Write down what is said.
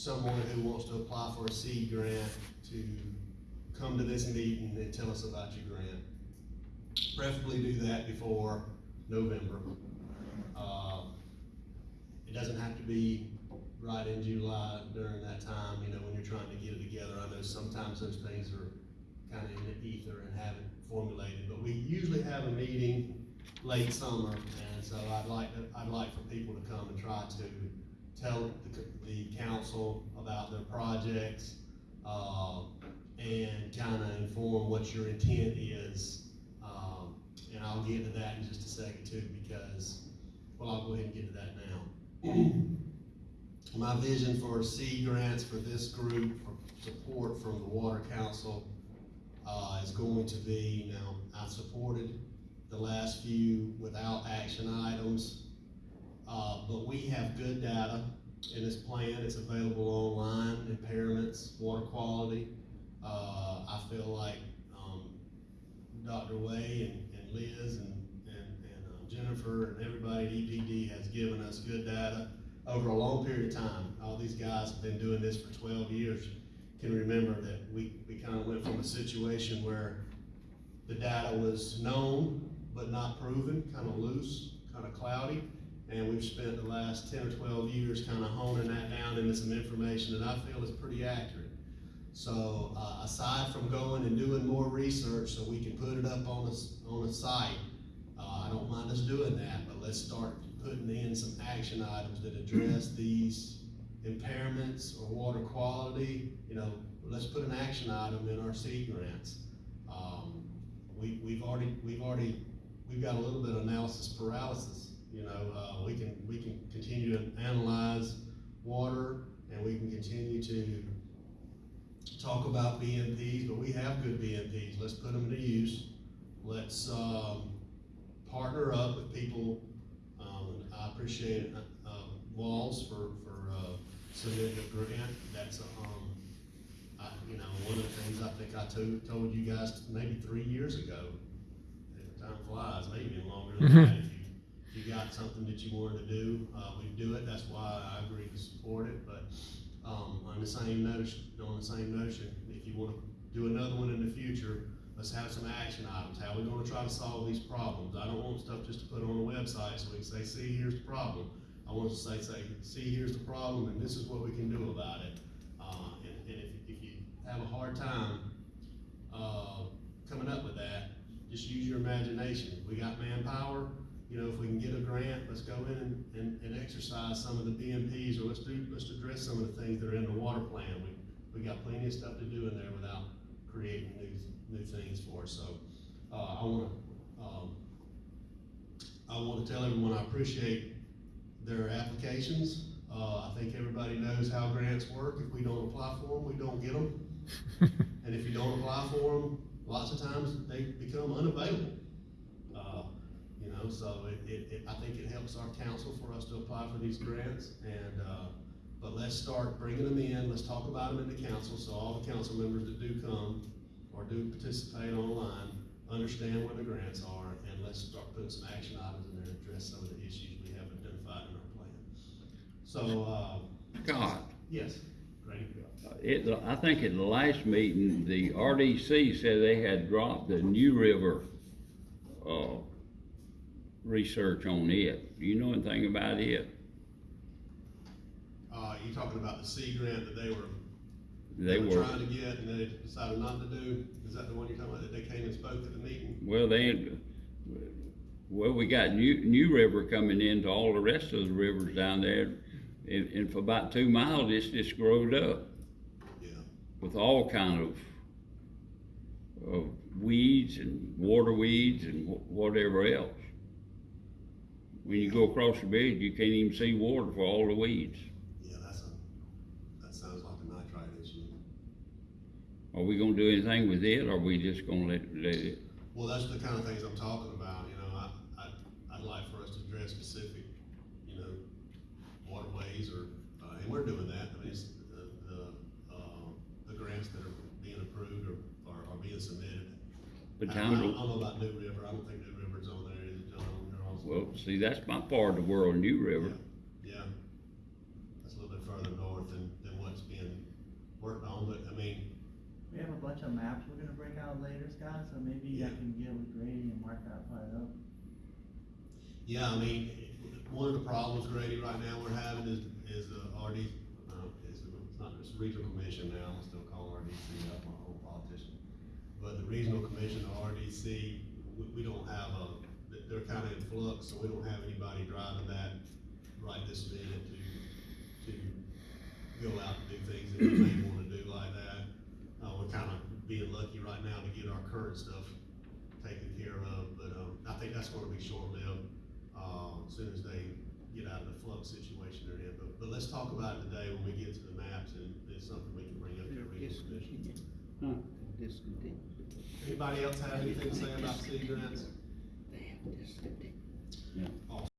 someone who wants to apply for a seed grant to come to this meeting and tell us about your grant. Preferably do that before November. Uh, It doesn't have to be right in July during that time, you know, when you're trying to get it together. I know sometimes those things are kind of in the ether and haven't formulated, but we usually have a meeting late summer, and so I'd like, to- I'd like for people to come and try to tell the, the council about their projects, uh, and kind of inform what your intent is. Um, and I'll get to that in just a second too, because, well, I'll go ahead and get to that now. My vision for seed grants for this group, for support from the Water Council, uh, is going to be, now, I've supported the last few without action items. Uh, but we have good data in this plan, it's available online, impairments, water quality. Uh, I feel like, um, Dr. Way and, and Liz and, and, and um, Jennifer and everybody at EPD has given us good data over a long period of time. All these guys have been doing this for twelve years. Can remember that we, we kind of went from a situation where the data was known but not proven, kind of loose, kind of cloudy. And we've spent the last ten or twelve years kind of honing that down into some information that I feel is pretty accurate. So, uh, aside from going and doing more research so we can put it up on a, on a site, uh, I don't mind us doing that, but let's start putting in some action items that address these impairments or water quality, you know, let's put an action item in our seed grants. Um, we, we've already, we've already, we've got a little bit of analysis paralysis, you know, uh, we can, we can continue to analyze water and we can continue to talk about BMPs, but we have good BMPs, let's put them to use. Let's, um, partner up with people, um, I appreciate, uh, Walls for, for, uh, submitting a grant, that's, um, I, you know, one of the things I think I told, told you guys maybe three years ago, time flies, maybe longer than that, got something that you wanted to do, uh, we do it, that's why I agree to support it, but, um, on the same notion, on the same notion, if you wanna do another one in the future, let's have some action items, how we gonna try to solve these problems, I don't want stuff just to put on the website, so we can say, see, here's the problem. I want to say, say, see, here's the problem, and this is what we can do about it, uh, and, and if, if you have a hard time, uh, coming up with that, just use your imagination, we got manpower, you know, if we can get a grant, let's go in and, and, and exercise some of the BMPs, or let's do, let's address some of the things that are in the water plan, we, we got plenty of stuff to do in there without creating new, new things for us, so, uh, I wanna, um, I wanna tell everyone I appreciate their applications, uh, I think everybody knows how grants work, if we don't apply for them, we don't get them. And if you don't apply for them, lots of times they become unavailable. Uh, you know, so it, it, it, I think it helps our council for us to apply for these grants and, uh, but let's start bringing them in, let's talk about them in the council, so all the council members that do come or do participate online, understand what the grants are, and let's start putting some action items in there to address some of the issues we have identified in our plan. So, uh, Scott, yes, Grady? it, I think at the last meeting, the RDC said they had dropped the New River, uh, research on it. Do you know anything about it? Uh, you talking about the seed grant that they were, They they were were, trying to get and they decided not to do? Is that the one you're talking about, that they came and spoke at the meeting? well, they, well, we got New, New River coming into all the rest of the rivers down there. And, and for about two miles, it's just growed up Yeah, with all kind of, of weeds and water weeds and wh- whatever else. When you go across the bridge, you can't even see water for all the weeds. yeah, that's a, that sounds like a nitrite issue. Are we gonna do anything with it, or are we just gonna let, let it? Well, that's the kind of things I'm talking about, you know, I, I, I'd like for us to address specific, you know, waterways or, uh, and we're doing that, I mean, it's, the, the, uh, the grants that are being approved or, are, are being submitted. But I- I don't, know about New River, I don't think New River's well, see, that's my part of the world, New River. Yeah, yeah. That's a little bit further north than, than what worked on, but I mean, We have a bunch of maps we're gonna break out later, Scott, so maybe I can get with Grady and mark that part up. yeah, I mean, one of the problems, Grady, right now we're having is, is the RD, uh, it's, it's not, it's regional commission now, I'm still calling RDC, I'm a whole politician. But the regional commission, the RDC, we, we don't have a, they- they're kinda in flux, so we don't have anybody driving that right this minute to, to go out and do things that we may wanna do like that. Uh, we're kinda being lucky right now to get our current stuff taken care of, but, um, I think that's gonna be short-lived, uh, as soon as they get out of the flux situation they're in. But, but let's talk about it today when we get to the maps, and it's something we can bring up to the regional commission. Anybody else have anything to say about city grants? They. Yeah.